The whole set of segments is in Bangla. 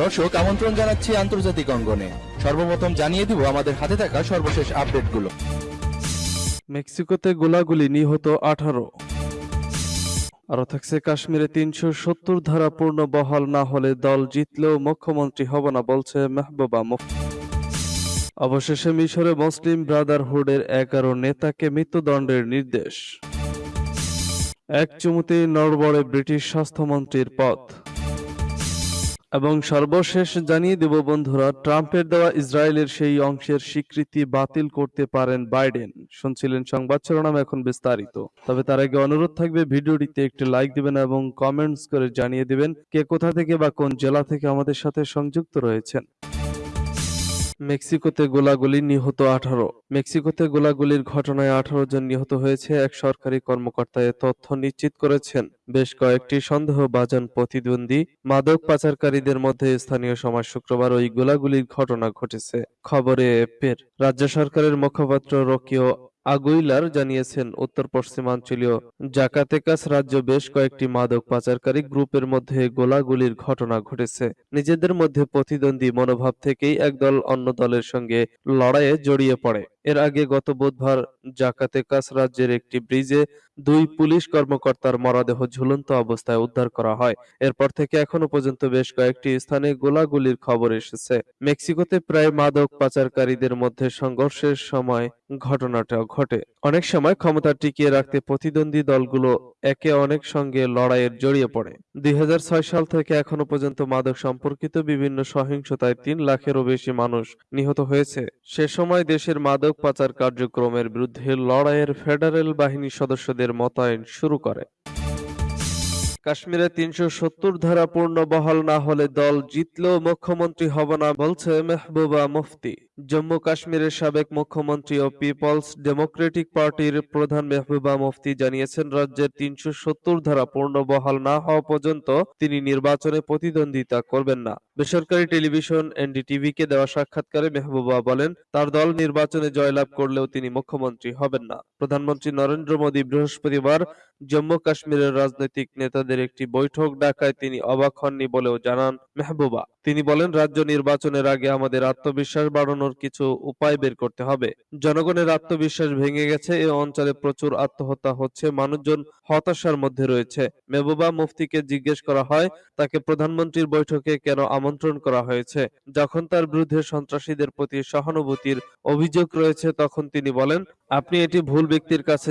দর্শক, আমন্ত্রণ জানাচ্ছি আন্তর্জাতিক অঙ্গনে। সর্বপ্রথম জানিয়ে দিব আমাদের হাতে থাকা সর্বশেষ আপডেটগুলো। মেক্সিকোতে গোলাগুলি নিহত আঠারো। আরও থাকছে কাশ্মীরে তিনশো সত্তর ধারা পূর্ণ বহাল না হলে দল জিতলেও মুখ্যমন্ত্রী হব না বলছে মেহবুবা মুফতি অবশেষে মিশরে মুসলিম ব্রাদারহুডের এগারো নেতাকে মৃত্যুদণ্ডের নির্দেশ। এক চুমুতে নড়বড়ে ব্রিটিশ স্বাস্থ্যমন্ত্রীর পদ এবং সর্বশেষ জানিয়ে দেব বন্ধুরা, ট্রাম্পের দেওয়া ইসরায়েলের সেই অংশের স্বীকৃতি বাতিল করতে পারেন বাইডেন। শুনছিলেন সংবাদ শিরোনাম এখন বিস্তারিত। তবে তার আগে অনুরোধ থাকবে, ভিডিওটিতে একটি লাইক দিবেন এবং কমেন্টস করে জানিয়ে দিবেন কে কোথা থেকে বা কোন জেলা থেকে আমাদের সাথে সংযুক্ত রয়েছেন। মেক্সিকোতে গোলাগুলি নিহত আঠারো। মেক্সিকোতে গোলাগুলির ঘটনায় আঠারো জন নিহত হয়েছে, এক সরকারি কর্মকর্তা এ তথ্য নিশ্চিত করেছেন। বেশ কয়েকটি সন্দেহভাজন প্রতিদ্বন্দ্বী মাদক পাচারকারীদের মধ্যে স্থানীয় সমাজ শুক্রবার ওই গোলাগুলির ঘটনা ঘটেছে। খবরে পের রাজ্য সরকারের মুখপাত্র রকিও আগুইলার জানিয়েছেন, উত্তর পশ্চিমাঞ্চলীয় জাকাতেকাস রাজ্য বেশ কয়েকটি মাদক পাচারকারী গ্রুপের মধ্যে গোলাগুলির ঘটনা ঘটেছে। নিজেদের মধ্যে প্রতিদ্বন্দ্বী মনোভাব থেকেই একদল অন্য দলের সঙ্গে লড়াইয়ে জড়িয়ে পড়ে। এর আগে গত বুধবার জাকাতেকাস রাজ্যের একটি ব্রিজে দুই পুলিশ কর্মকর্তার মরদেহ ঝুলন্ত অবস্থায় উদ্ধার করা হয়। এরপর থেকে এখনও পর্যন্ত বেশ কয়েকটি স্থানে গোলাগুলির খবর এসেছে। মেক্সিকোতে প্রায় মাদক পাচারকারীদের মধ্যে সংঘর্ষের সময় ঘটনাটা ঘটে। অনেক সময় ক্ষমতা টিকিয়ে রাখতে প্রতিদ্বন্দ্বী দলগুলো একে অনেক সঙ্গে লড়াইয়ের জড়িয়ে পড়ে। দুই হাজার ছয় সাল থেকে এখনও পর্যন্ত মাদক সম্পর্কিত বিভিন্ন সহিংসতায় তিন লাখেরও বেশি মানুষ নিহত হয়েছে। সে সময় দেশের মাদক পাচার কার্যক্রমের বিরুদ্ধে লড়াইয়ের ফেডারেল বাহিনী সদস্যদের মোতায়েন শুরু করে। কাশ্মীরে তিনশো সত্তর ধারা পূর্ণ বহাল না হলে দল জিতলেও মুখ্যমন্ত্রী হব না, বলছে মেহবুবা মুফতি। জম্মু কাশ্মীরের সাবেক মুখ্যমন্ত্রী ও পিপলস ডেমোক্রেটিক পার্টির প্রধান মেহবুবা মুফতি জানিয়েছেন, রাজ্যের তিনশো সত্তর ধারা পূর্ণ বহাল না হওয়া পর্যন্ত তিনি নির্বাচনে প্রতিদ্বন্দ্বিতা করবেন না। বেসরকারি টেলিভিশন এনডিটিভিকে দেওয়া সাক্ষাৎকারে মেহবুবা বলেন, তার দল নির্বাচনে জয়লাভ করলেও তিনি মুখ্যমন্ত্রী হবেন না। প্রধানমন্ত্রী নরেন্দ্র মোদী বৃহস্পতিবার জম্মু কাশ্মীরের রাজনৈতিক নেতাদের একটি বৈঠক ডাকায় তিনি অবাক হননি বলেও জানান মেহবুবা। তিনি বলেন, রাজ্য নির্বাচনের আগে আমাদের আত্মবিশ্বাস বাড়ানোর কিছু উপায় বের করতে হবে। জনগণের আত্মবিশ্বাস ভেঙে গেছে, এ অঞ্চলে প্রচুর আত্মহত্যা হচ্ছে, মানুষজন হতাশার মধ্যে রয়েছে। মেহবুবা মুফতিকে জিজ্ঞেস করা হয়, তাকে প্রধানমন্ত্রীর বৈঠকে কেন আমন্ত্রণ করা হয়েছে? যখন তার বিরুদ্ধে সন্ত্রাসীদের প্রতি সহানুভূতির অভিযোগ রয়েছে, তখন তিনি বলেন, আপনি এটি ভুল ব্যক্তির কাছে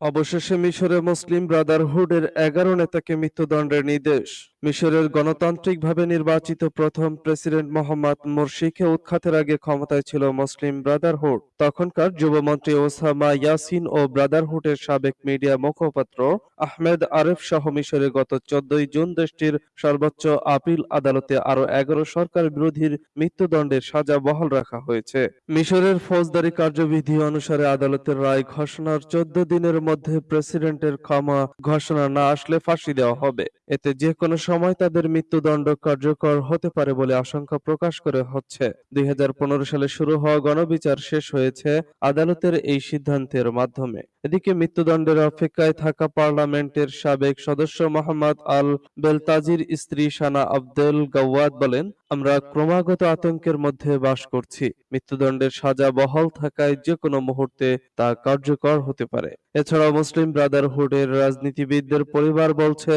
অবশেষে মিশরে মুসলিম ব্রাদারহুডের এগারো নেতাকে মৃত্যুদণ্ডের নির্দেশ। মিশরের গণতান্ত্রিকভাবে নির্বাচিত প্রথম প্রেসিডেন্ট মোহাম্মদ মুরসিকে উৎখাতের আগে ক্ষমতায় ছিল মুসলিম ব্রাদারহুড। তখনকার যুবমন্ত্রী ওসামা ইয়াসিন ও ব্রাদারহুডের সাবেক মিডিয়া মুখপাত্র আহমেদ আরেফ সহ মিশরে গত চোদ্দই জুন দেশটির সর্বোচ্চ আপিল আদালতে আরও এগারো সরকার বিরোধীর মৃত্যুদণ্ডের সাজা বহাল রাখা হয়েছে। মিশরের ফৌজদারি কার্যবিধি অনুসারে আদালতের রায় ঘোষণার চোদ্দ দিনের মধ্যে প্রেসিডেন্টের ক্ষমা ঘোষণা না আসলে ফাঁসি দেওয়া হবে। এতে যে কোনো সময় তাদের মৃত্যুদণ্ড কার্যকর হতে পারে বলে আশঙ্কা প্রকাশ করে হচ্ছে। দুই হাজার পনেরো সালে শুরু হওয়া গণবিচার শেষ হয়েছে আদালতের এই সিদ্ধান্তের মাধ্যমে। এদিকে মৃত্যুদণ্ডের অপেক্ষায় থাকা পার্লামেন্টের সাবেক সদস্য মোহাম্মদ আল বেলতাজির স্ত্রী সানা আব্দুল গাওয়াদ বলেন, আমরা ক্রমাগত আতঙ্কের মধ্যে বাস করছি। মৃত্যুদণ্ডের সাজা বহাল থাকায় যে কোনো মুহূর্তে তা কার্যকর হতে পারে। এছাড়াও মুসলিম ব্রাদারহুডের রাজনীতিবিদদের পরিবার বলছে,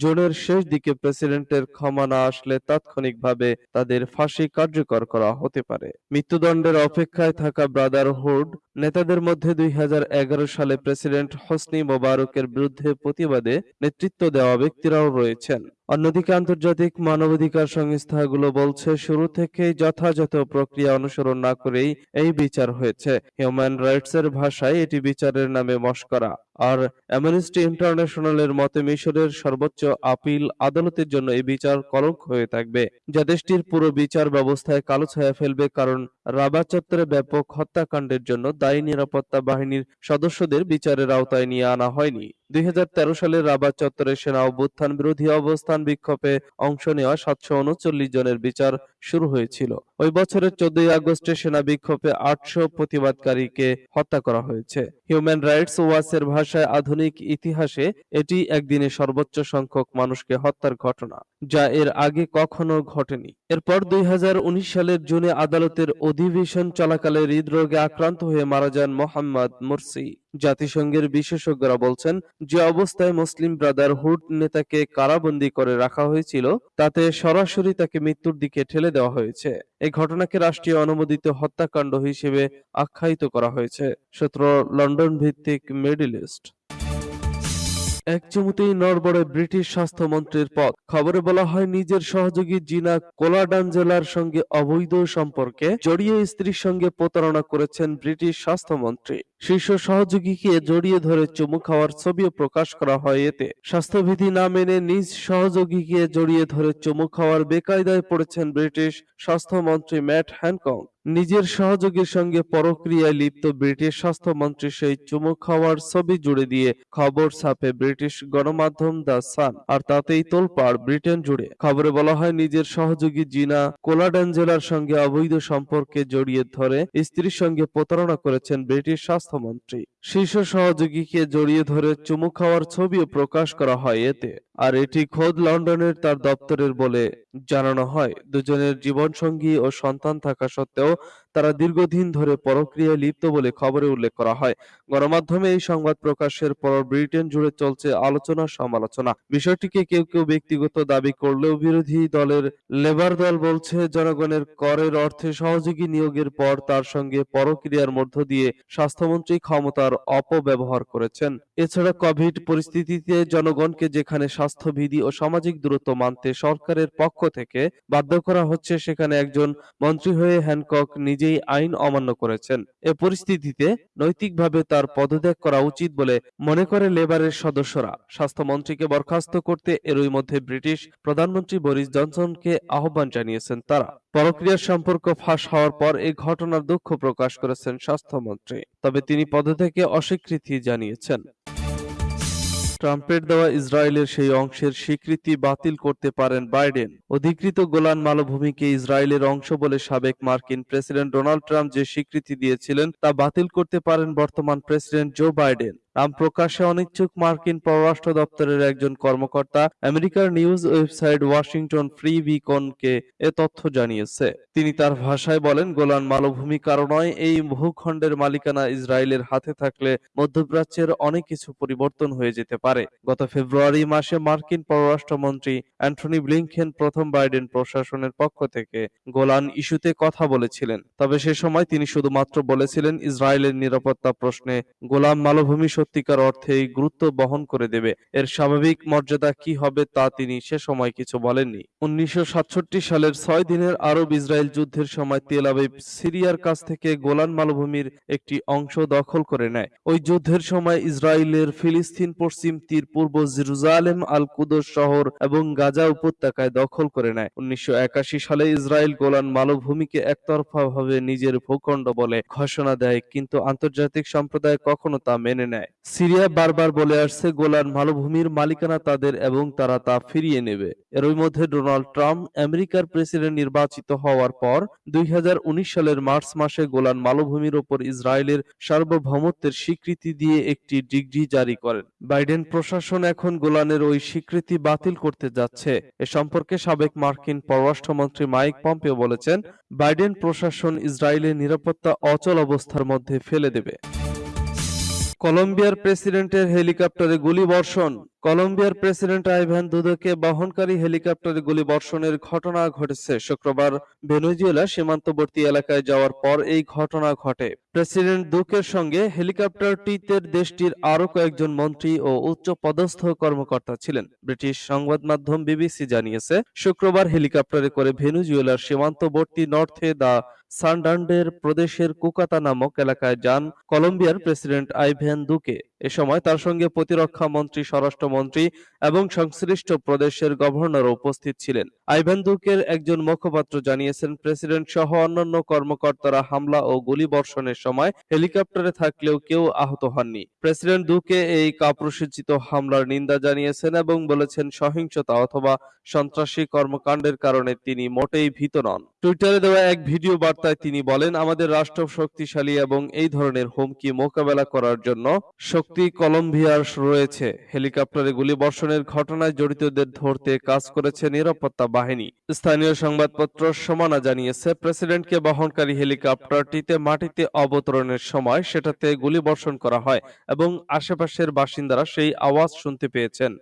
জুনের শেষ দিকে প্রেসিডেন্টের ক্ষমা না আসলে তাৎক্ষণিকভাবে তাদের ফাঁসি কার্যকর করা হতে পারে। মৃত্যুদণ্ডের অপেক্ষায় থাকা ব্রাদারহুড নেতাদের মধ্যে দুই সালে প্রেসিডেন্ট হোসনি মোবারকের বিরুদ্ধে প্রতিবাদে নেতৃত্ব দেওয়া ব্যক্তিরাও রয়েছেন। অন্যদিকে আন্তর্জাতিক মানবাধিকার সংস্থাগুলো বলছে, শুরু থেকেই যথাযথ প্রক্রিয়া অনুসরণ না করেই এই বিচার হয়েছে। হিউম্যান রাইটসের ভাষায় এটি বিচারের নামে মস্করা। আর অ্যামনেস্টি ইন্টারন্যাশনালের মতে, মিশরের সর্বোচ্চ আপিল আদালতের জন্য এই বিচার কলঙ্ক হয়ে থাকবে। যা দেশটির পুরো বিচার ব্যবস্থায় কালো ছায়া ফেলবে কারণ রাবা চত্বরে ব্যাপক হত্যাকাণ্ডের জন্য দায়ী নিরাপত্তা বাহিনীর সদস্যদের বিচারের আওতায় নিয়ে আনা হয়নি। দুই হাজার তেরো সালে রাবাত চত্বরে সেনা অভ্যুত্থান বিরোধী অবস্থান বিক্ষোভে অংশ নেওয়া সাতশো উনচল্লিশ জনের বিচার শুরু হয়েছিল। ওই বছরের চোদ্দই আগস্টে সেনা বিক্ষোভে আটশো প্রতিবাদকারীকে হত্যা করা হয়েছে। হিউম্যান রাইটস ওয়াচের ভাষায় আধুনিক ইতিহাসে এটি একদিনে সর্বোচ্চ সংখ্যক মানুষকে হত্যার ঘটনা, যা এর আগে কখনো ঘটেনি। এরপর দুই সালের জুনে আদালতের অধিবেশন চলাকালে হৃদরোগে আক্রান্ত হয়ে মারা যান মোহাম্মদ মুরসি। জাতিসংঘের বিশেষজ্ঞরা বলছেন, যে অবস্থায় মুসলিম ব্রাদারহুড নেতাকে কারাবন্দী করে রাখা হয়েছিল, তাতে সরাসরি তাকে মৃত্যুর দিকে ঠেলে দেওয়া হয়েছে। এই ঘটনাকে রাষ্ট্রীয় অনুমোদিত হত্যাকাণ্ড হিসেবে আখ্যায়িত করা হয়েছে। সূত্র লন্ডন ভিত্তিক মেডিলিস্ট এক চুমুতেই নড়বড়ে ব্রিটিশ স্বাস্থ্যমন্ত্রীর পদ। খবরে বলা হয়, নিজের সহযোগী জিনা কোলাডানজেলার সঙ্গে অবৈধ সম্পর্কে জড়িয়ে স্ত্রীর সঙ্গে প্রতারণা করেছেন ব্রিটিশ স্বাস্থ্যমন্ত্রী। শীর্ষ সহযোগীকে জড়িয়ে ধরে চুমু খাওয়ার ছবিও প্রকাশ করা হয় এতে। স্বাস্থ্যবিধি না মেনে নিজ সহযোগীকে জড়িয়ে ধরে চুমু খাওয়ার বেকায়দায় পড়েছেন ব্রিটিশ স্বাস্থ্যমন্ত্রী ম্যাট হ্যানকক। নিজের সহযোগীর সঙ্গে পরক্রিয়ায় লিপ্ত ব্রিটিশ স্বাস্থ্যমন্ত্রী সেই চুমু খাওয়ার ছবি জুড়ে দিয়ে খবর ছাপে ব্রিটিশ গণমাধ্যম দ্য সান, আর তাতেই তোলপাড় ব্রিটেন জুড়ে। খবরে বলা হয়, নিজের সহযোগী জিনা কোলাডানজেলার সঙ্গে অবৈধ সম্পর্কে জড়িয়ে ধরে স্ত্রীর সঙ্গে প্রতারণা করেছেন ব্রিটিশ স্বাস্থ্যমন্ত্রী। শীর্ষ সহযোগীকে জড়িয়ে ধরে চুমু খাওয়ার ছবিও প্রকাশ করা হয় এতে। আর এটি খোদ লন্ডনের তার দপ্তরের বলে জানানো হয়। দুজনের জীবনসঙ্গী ও সন্তান থাকা সত্ত্বেও তারা দীর্ঘদিন ধরে পরক্রিয়ায় লিপ্ত বলে খবরে উল্লেখ করা হয়। গণমাধ্যমে এই সংবাদ প্রকাশের পর ব্রিটেন জুড়ে চলছে আলোচনা সমালোচনা। বিষয়টিকে কেউ কেউ ব্যক্তিগত দাবি করলেও বিরোধী দলের লেবার দল বলছে, জনগণের করের অর্থে সহযোগী নিয়োগের পর তার সঙ্গে পরক্রিয়ার মধ্য দিয়ে স্বাস্থ্যমন্ত্রী ক্ষমতার অপব্যবহার করেছেন। এছাড়া কোভিড পরিস্থিতিতে জনগণকে যেখানে স্বাস্থ্যবিধি ও সামাজিক দূরত্ব মানতে সরকারের পক্ষ থেকে বাধ্য করা হচ্ছে। সেখানে একজন মন্ত্রী হয়ে হ্যানকক নিজেই আইন অমান্য করেছেন। এ পরিস্থিতিতে নৈতিকভাবে তার পদত্যাগ করা উচিত বলে মনে করে লেবারের সদস্যরা। স্বাস্থ্যমন্ত্রীকে বরখাস্ত করতে এরই মধ্যে ব্রিটিশ প্রধানমন্ত্রী বরিস জনসনকে আহ্বান জানিয়েছেন তারা। পরক্রিয়ার সম্পর্ক ফাঁস হওয়ার পর এই ঘটনার দুঃখ প্রকাশ করেছেন স্বাস্থ্যমন্ত্রী। তবে তিনি পদত্যাগে অস্বীকৃতি জানিয়েছেন। ট্রাম্পের দেওয়া ইসরায়েলের সেই অংশের স্বীকৃতি বাতিল করতে পারেন বাইডেন। অধিকৃত গোলান মালভূমিকে ইসরায়েলের অংশ বলে সাবেক মার্কিন প্রেসিডেন্ট ডোনাল্ড ট্রাম্প যে স্বীকৃতি দিয়েছিলেন তা বাতিল করতে পারেন বর্তমান প্রেসিডেন্ট জো বাইডেন। নাম প্রকাশে অনিচ্ছুক মার্কিন পররাষ্ট্র দপ্তরের একজন কর্মকর্তা আমেরিকার নিউজ ওয়েবসাইট ওয়াশিংটন ফ্রি বিকনকে এ তথ্য জানিয়েছে। তিনি তার ভাষায় বলেন, গোলান মালভূমি কারণয় এই ভূখণ্ডের মালিকানা ইসরায়েলের হাতে থাকলে মধ্যপ্রাচ্যের অনেক কিছু পরিবর্তন হয়ে যেতে পারে। গত ফেব্রুয়ারি মাসে মার্কিন পররাষ্ট্রমন্ত্রী অ্যান্টনি ব্লিংকেন প্রথম বাইডেন প্রশাসনের পক্ষ থেকে গোলান ইস্যুতে কথা বলেছিলেন। তবে সে সময় তিনি শুধুমাত্র বলেছিলেন, ইসরায়েলের নিরাপত্তা প্রশ্নে গোলাম মালভূমি সত্যিকার অর্থেই গুরুত্ব বহন করে দেবে। এর স্বাভাবিক মর্যাদা কি হবে তা তিনি সে সময় কিছু বলেননি। উনিশশো সালের ছয় দিনের আরব ইসরায়েল যুদ্ধের সময় তেল সিরিয়ার কাছ থেকে গোলান মালভূমির একটি অংশ দখল করে নেয়। ওই যুদ্ধের সময় ইসরায়েলের ফিলিস্তিন পশ্চিম তীর পূর্ব জেরুজালেম আল কুদস শহর এবং গাজা উপত্যকায় দখল করে নেয়। উনিশশো একাশি সালে ইসরায়েল গোলান মালভূমিকে একতরফাভাবে নিজের ভূখণ্ড বলে ঘোষণা দেয়, কিন্তু আন্তর্জাতিক সম্প্রদায় কখনো তা মেনে নেয়। সিরিয়া বারবার বলে আসছে, গোলান মালভূমির মালিকানা তাদের এবং তারা তা ফিরিয়ে নেবে। এরই মধ্যে ডোনাল্ড ট্রাম্প আমেরিকার প্রেসিডেন্ট নির্বাচিত হওয়ার পর দুই হাজার উনিশ সালের মার্চ মাসে গোলান মালভূমির ওপর ইসরায়েলের সার্বভৌমত্বের স্বীকৃতি দিয়ে একটি ডিগ্রি জারি করেন। বাইডেন প্রশাসন এখন গোলানের ওই স্বীকৃতি বাতিল করতে যাচ্ছে। এ সম্পর্কে সাবেক মার্কিন পররাষ্ট্রমন্ত্রী মাইক পম্পেও বলেছেন, বাইডেন প্রশাসন ইসরায়েলের নিরাপত্তা অচল অবস্থার মধ্যে ফেলে দেবে। কলম্বিয়ার প্রেসিডেন্টের হেলিকপ্টারে গুলিবর্ষণ কলম্বিয়ার প্রেসিডেন্ট আইভান দুদোকে বহনকারী হেলিকপ্টারে গুলিবর্ষণের ঘটনা ঘটেছে শুক্রবার ভেনেজুয়েলা সীমান্তবর্তী এলাকায় যাওয়ার পর এই ঘটনা ঘটে। প্রেসিডেন্ট দুকের সঙ্গে হেলিকপ্টারটিতে দেশটির আরও কয়েকজন মন্ত্রী ও উচ্চ পদস্থ কর্মকর্তা ছিলেন। ব্রিটিশ সংবাদ মাধ্যম বিবিসি জানিয়েছে, শুক্রবার হেলিকপ্টারে করে ভেনেজুয়েলার সীমান্তবর্তী নর্থে দা সানডান্ডের প্রদেশের কুকাতা নামক এলাকায় যান কলম্বিয়ার প্রেসিডেন্ট আইভেন দুকে। এ সময় তার সঙ্গে প্রতিরক্ষা মন্ত্রী স্বরাষ্ট্রমন্ত্রী এবং সংশ্লিষ্ট প্রদেশের গভর্নর উপস্থিত ছিলেন। আইভ্যান দুকের একজন মুখপাত্র জানিয়েছেন, প্রেসিডেন্ট সহ অন্যান্য কর্মকর্তারা হামলা ও গুলি বর্ষণের সময় হেলিকপ্টারে থাকলেও কেউ আহত হননি। প্রেসিডেন্ট দুকে এই কাপুরুষোচিত হামলার নিন্দা জানিয়েছেন এবং বলেছেন, সহিংসতা অথবা সন্ত্রাসী কর্মকাণ্ডের কারণে তিনি মোটেই ভীত নন। টুইটারে দেওয়া এক ভিডিও বার্তায় তিনি বলেন, আমাদের রাষ্ট্র শক্তিশালী এবং এই ধরনের হুমকি মোকাবেলা করার জন্য শক্তি কলম্বিয়ার রয়েছে। হেলিকপ্টারে গুলিবর্ষণের ঘটনায় জড়িতদের ধরতে কাজ করেছে নিরাপত্তা বাহিনী। স্থানীয় সংবাদপত্র সমানা জানিয়েছে, প্রেসিডেন্টকে বহনকারী হেলিকপ্টারটিতে মাটিতে অবতরণের সময় সেটাতে গুলিবর্ষণ করা হয় এবং আশেপাশের বাসিন্দারা সেই আওয়াজ শুনতে পেয়েছেন।